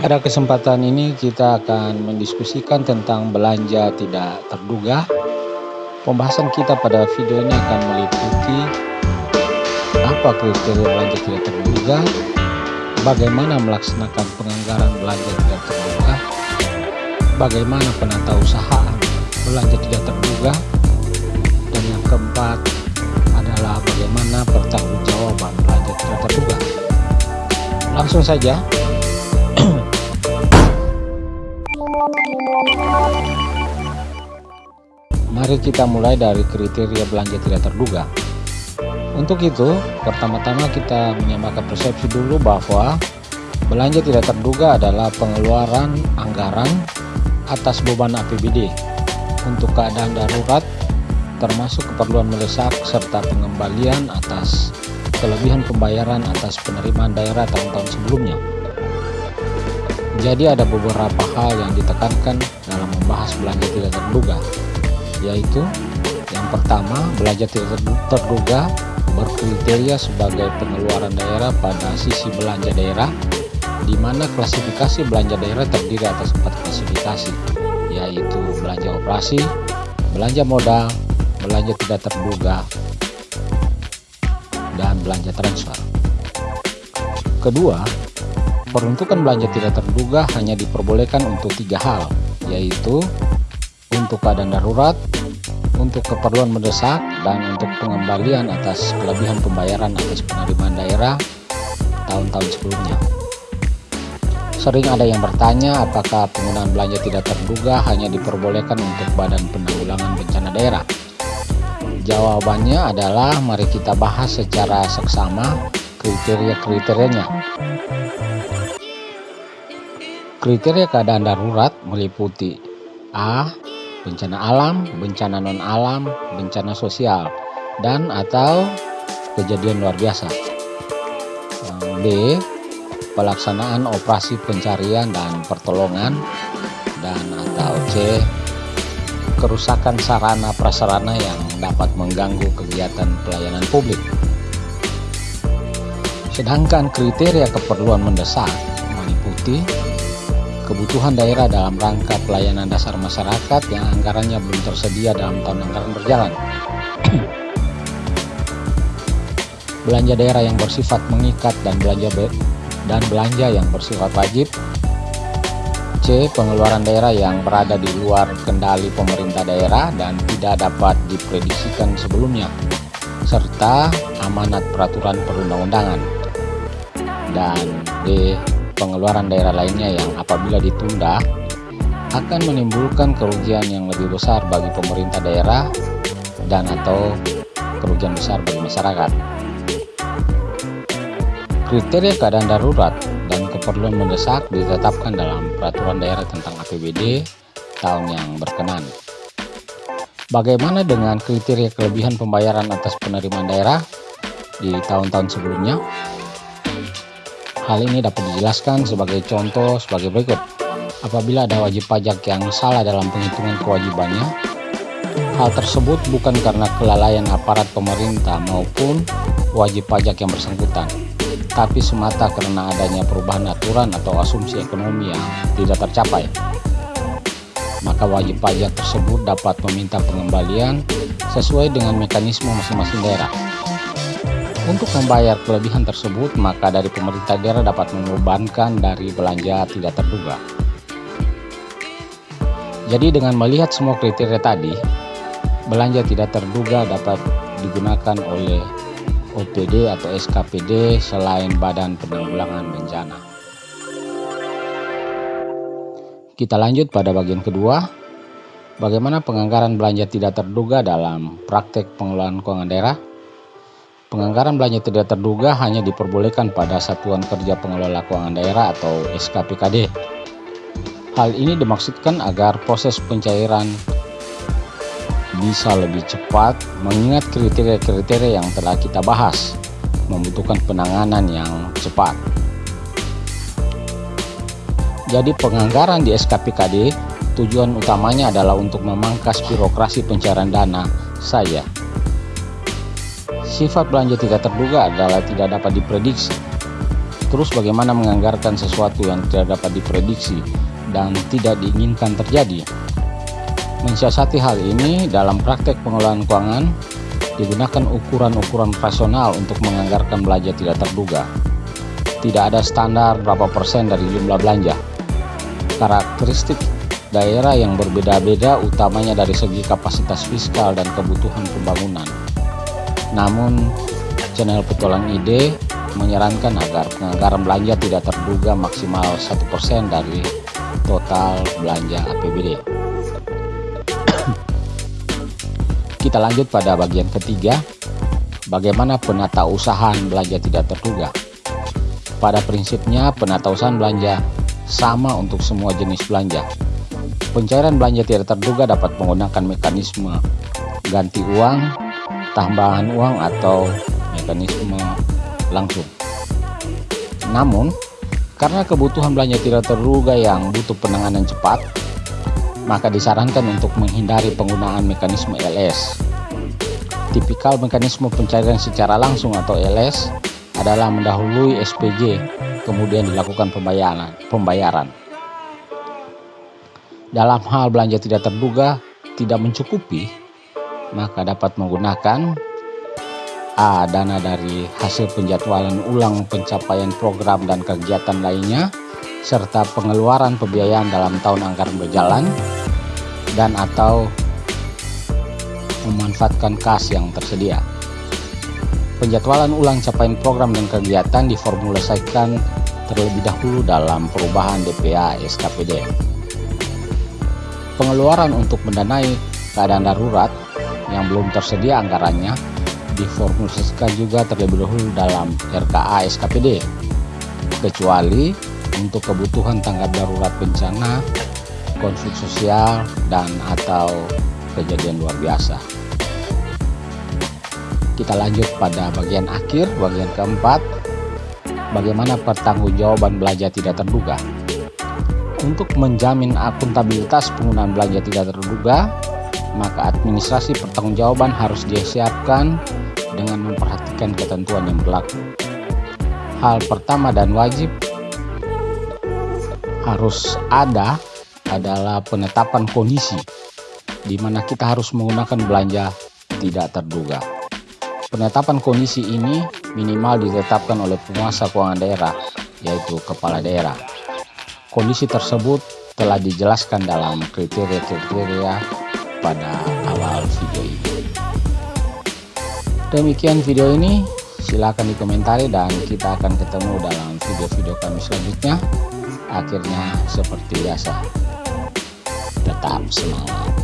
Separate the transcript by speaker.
Speaker 1: Pada kesempatan ini kita akan mendiskusikan tentang belanja tidak terduga. Pembahasan kita pada video ini akan meliputi apa kriteria belanja tidak terduga, bagaimana melaksanakan penganggaran belanja tidak terduga, bagaimana penata usaha belanja tidak terduga, dan yang keempat adalah bagaimana pertanggungjawaban belanja tidak terduga. Langsung saja, Mari kita mulai dari kriteria belanja tidak terduga. Untuk itu, pertama-tama kita menyamakan persepsi dulu bahwa belanja tidak terduga adalah pengeluaran anggaran atas beban APBD untuk keadaan darurat termasuk keperluan mendesak serta pengembalian atas kelebihan pembayaran atas penerimaan daerah tahun-tahun sebelumnya. Jadi ada beberapa hal yang ditekankan dalam membahas belanja tidak terduga, yaitu yang pertama belanja tidak terduga berkriteria sebagai pengeluaran daerah pada sisi belanja daerah, di mana klasifikasi belanja daerah terdiri atas empat klasifikasi, yaitu belanja operasi, belanja modal, belanja tidak terduga, dan belanja transfer. Kedua, Peruntukan belanja tidak terduga hanya diperbolehkan untuk tiga hal, yaitu untuk keadaan darurat, untuk keperluan mendesak, dan untuk pengembalian atas kelebihan pembayaran atas penerimaan daerah tahun-tahun sebelumnya. Sering ada yang bertanya apakah penggunaan belanja tidak terduga hanya diperbolehkan untuk Badan Penanggulangan Bencana Daerah. Jawabannya adalah mari kita bahas secara seksama kriteria-kriterianya. Kriteria keadaan darurat meliputi A. Bencana alam, bencana non-alam, bencana sosial, dan atau kejadian luar biasa. B. Pelaksanaan operasi pencarian dan pertolongan dan atau C. Kerusakan sarana prasarana yang dapat mengganggu kegiatan pelayanan publik. Sedangkan kriteria keperluan mendesak meliputi kebutuhan daerah dalam rangka pelayanan dasar masyarakat yang anggarannya belum tersedia dalam tahun anggaran berjalan. belanja daerah yang bersifat mengikat dan belanja dan belanja yang bersifat wajib. C. Pengeluaran daerah yang berada di luar kendali pemerintah daerah dan tidak dapat diprediksikan sebelumnya serta amanat peraturan perundang-undangan. Dan D pengeluaran daerah lainnya yang apabila ditunda akan menimbulkan kerugian yang lebih besar bagi pemerintah daerah dan atau kerugian besar bagi masyarakat. Kriteria keadaan darurat dan keperluan mendesak ditetapkan dalam peraturan daerah tentang APBD tahun yang berkenan. Bagaimana dengan kriteria kelebihan pembayaran atas penerimaan daerah di tahun-tahun sebelumnya? Hal ini dapat dijelaskan sebagai contoh sebagai berikut. Apabila ada wajib pajak yang salah dalam penghitungan kewajibannya, hal tersebut bukan karena kelalaian aparat pemerintah maupun wajib pajak yang bersangkutan, tapi semata karena adanya perubahan aturan atau asumsi ekonomi yang tidak tercapai. Maka wajib pajak tersebut dapat meminta pengembalian sesuai dengan mekanisme masing-masing daerah. Untuk membayar kelebihan tersebut, maka dari pemerintah daerah dapat mengubankan dari belanja tidak terduga. Jadi dengan melihat semua kriteria tadi, belanja tidak terduga dapat digunakan oleh OPD atau SKPD selain Badan Penanggulangan Bencana. Kita lanjut pada bagian kedua, bagaimana penganggaran belanja tidak terduga dalam praktek pengelolaan keuangan daerah. Penganggaran belanja tidak terduga hanya diperbolehkan pada Satuan Kerja Pengelola Keuangan Daerah atau SKPKD. Hal ini dimaksudkan agar proses pencairan bisa lebih cepat mengingat kriteria-kriteria yang telah kita bahas membutuhkan penanganan yang cepat. Jadi penganggaran di SKPKD tujuan utamanya adalah untuk memangkas birokrasi pencairan dana saja Sifat belanja tidak terduga adalah tidak dapat diprediksi. Terus bagaimana menganggarkan sesuatu yang tidak dapat diprediksi dan tidak diinginkan terjadi? Mensiasati hal ini dalam praktek pengelolaan keuangan digunakan ukuran-ukuran rasional untuk menganggarkan belanja tidak terduga. Tidak ada standar berapa persen dari jumlah belanja. Karakteristik daerah yang berbeda-beda utamanya dari segi kapasitas fiskal dan kebutuhan pembangunan. Namun, channel Petualang Ide menyarankan agar penganggaran belanja tidak terduga maksimal 1% dari total belanja APBD. Kita lanjut pada bagian ketiga, bagaimana penata usahaan belanja tidak terduga. Pada prinsipnya, penata usahaan belanja sama untuk semua jenis belanja. Pencairan belanja tidak terduga dapat menggunakan mekanisme ganti uang, tambahan uang, atau mekanisme langsung. Namun, karena kebutuhan belanja tidak terduga yang butuh penanganan cepat, maka disarankan untuk menghindari penggunaan mekanisme LS. Tipikal mekanisme pencairan secara langsung atau LS adalah mendahului SPG, kemudian dilakukan pembayaran. pembayaran. Dalam hal belanja tidak terduga tidak mencukupi, maka dapat menggunakan A. Dana dari hasil penjadwalan ulang pencapaian program dan kegiatan lainnya serta pengeluaran pembiayaan dalam tahun anggaran berjalan dan atau memanfaatkan kas yang tersedia. Penjadwalan ulang capaian program dan kegiatan diformulasikan terlebih dahulu dalam perubahan DPA SKPD. Pengeluaran untuk mendanai keadaan darurat yang belum tersedia anggarannya diformulasikan juga terlebih dahulu dalam RKA SKPD kecuali untuk kebutuhan tanggap darurat bencana, konflik sosial, dan atau kejadian luar biasa. Kita lanjut pada bagian akhir, bagian keempat, bagaimana pertanggungjawaban belanja tidak terduga. Untuk menjamin akuntabilitas penggunaan belanja tidak terduga, maka administrasi pertanggungjawaban harus disiapkan dengan memperhatikan ketentuan yang berlaku. Hal pertama dan wajib harus ada adalah penetapan kondisi di mana kita harus menggunakan belanja tidak terduga. Penetapan kondisi ini minimal ditetapkan oleh penguasa keuangan daerah, yaitu kepala daerah. Kondisi tersebut telah dijelaskan dalam kriteria-kriteria pada awal video ini. Demikian video ini, silahkan dikomentari dan kita akan ketemu dalam video-video kami selanjutnya. Akhirnya seperti biasa, tetap semangat.